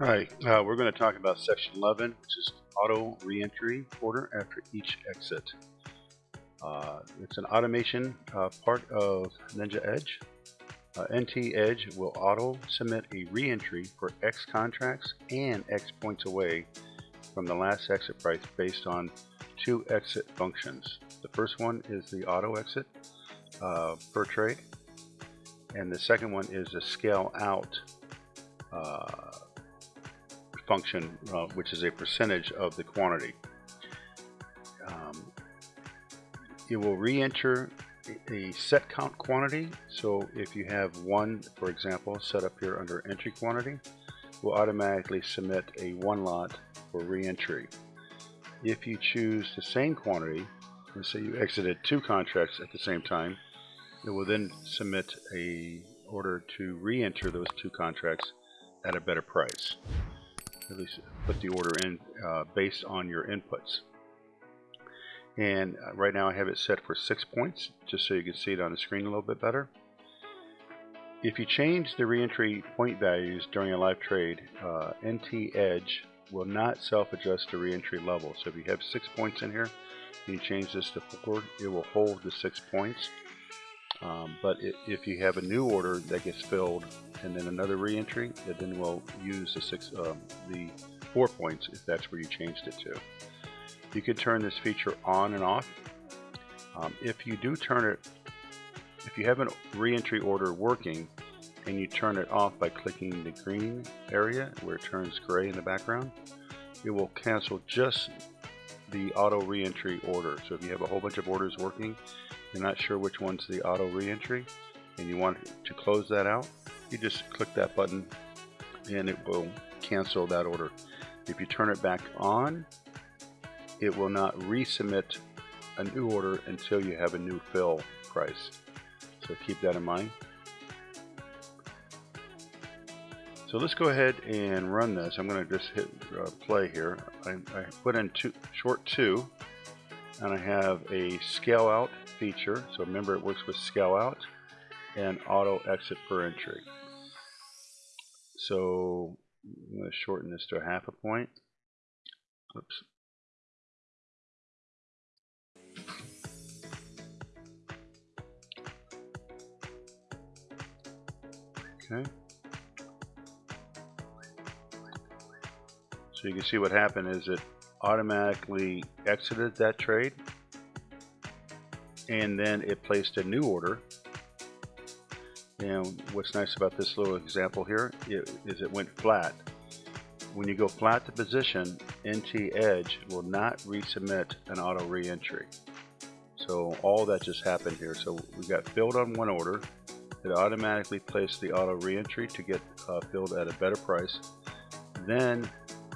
Alright, uh, we're going to talk about section 11, which is auto reentry order after each exit. Uh, it's an automation uh, part of Ninja Edge. Uh, NT Edge will auto submit a reentry for X contracts and X points away from the last exit price based on two exit functions. The first one is the auto exit uh, per trade, and the second one is the scale out uh, function, uh, which is a percentage of the quantity. Um, it will re-enter a set count quantity. So if you have one, for example, set up here under entry quantity, will automatically submit a one lot for re-entry. If you choose the same quantity, let's say you exited two contracts at the same time, it will then submit a order to re-enter those two contracts at a better price at least put the order in uh, based on your inputs. And uh, right now I have it set for six points, just so you can see it on the screen a little bit better. If you change the reentry point values during a live trade, uh, NT Edge will not self-adjust the reentry level. So if you have six points in here, and you change this to four, it will hold the six points. Um, but it, if you have a new order that gets filled and then another reentry, it then will use the six, um, the four points if that's where you changed it to. You can turn this feature on and off. Um, if you do turn it, if you have a reentry order working and you turn it off by clicking the green area where it turns gray in the background, it will cancel just the auto reentry order. So if you have a whole bunch of orders working you're not sure which one's the auto reentry and you want to close that out, you just click that button and it will cancel that order. If you turn it back on, it will not resubmit a new order until you have a new fill price. So keep that in mind. So let's go ahead and run this. I'm going to just hit uh, play here. I, I put in two, short two and I have a scale out feature. So remember it works with scale out and auto exit per entry. So I'm going to shorten this to a half a point. Oops. Okay. So you can see what happened is it automatically exited that trade and then it placed a new order. And what's nice about this little example here is it went flat. When you go flat to position NT Edge will not resubmit an auto reentry. So all that just happened here. So we got filled on one order. It automatically placed the auto reentry to get uh, filled at a better price. Then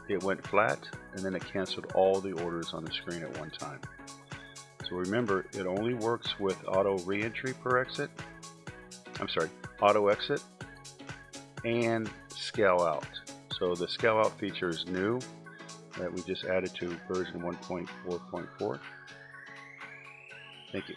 it went flat and then it canceled all the orders on the screen at one time. So remember, it only works with auto reentry per exit. I'm sorry, auto exit and scale out. So the scale out feature is new that we just added to version 1.4.4. Thank you.